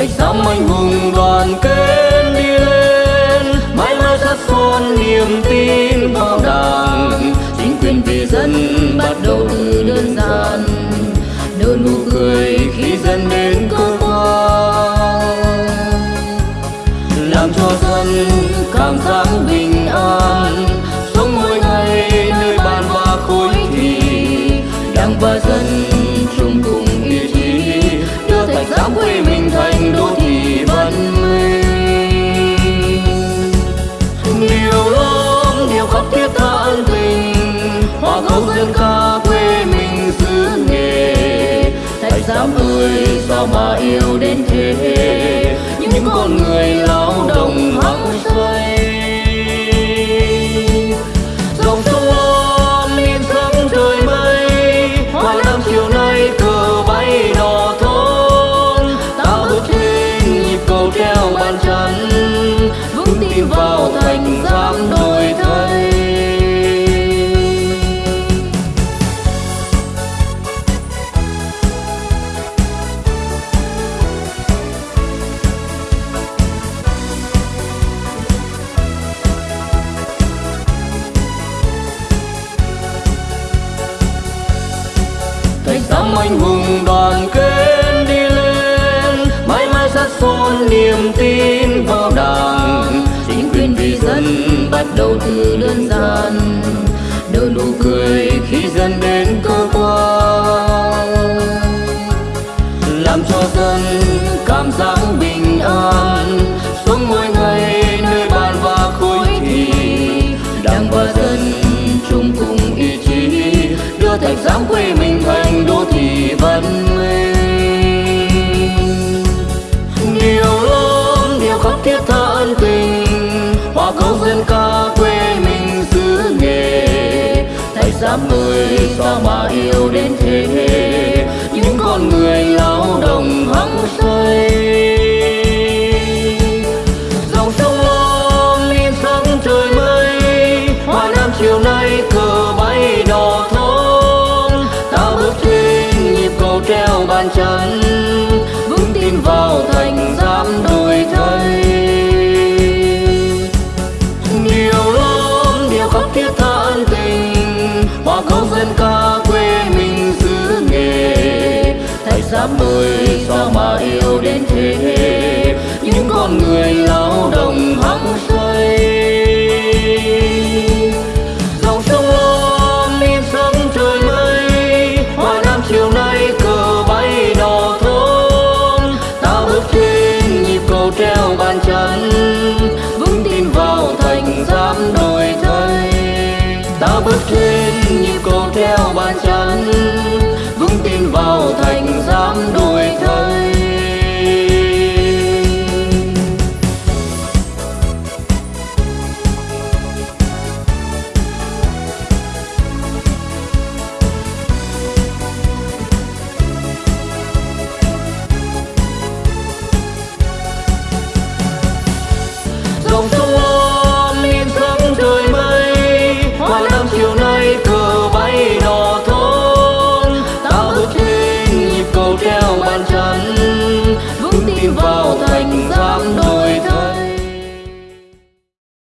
thành tâm anh hùng đoàn kết đi lên. Mãi mãi sát son niềm tin vào đảng. Chính quyền vì dân bắt đầu từ đơn giản. Nở nụ cười khi dân đến cơ quan. Làm cho dân cảm giác bình an. Dám ơi sao mà yêu đến thế. Những con người lao động hăng say thạch anh hùng đoàn kết đi lên, mãi mãi sát son niềm tin vào đảng. Chính quyền vì dân bắt đầu từ đơn giản, nở nụ cười khi dân đến cơ quan. Làm cho dân cảm giác thiết tha ân tình. Hòa câu dân ca quê mình xứ nghề. Thầy giám người sao mà yêu đến thế. Những con người lao động hăng say. Dòng sông ôm in sắc trời mây. Hoa nam chiều nay cờ bay đỏ thắm. ta bước trên nhịp cầu treo bàn chân. Hoa câu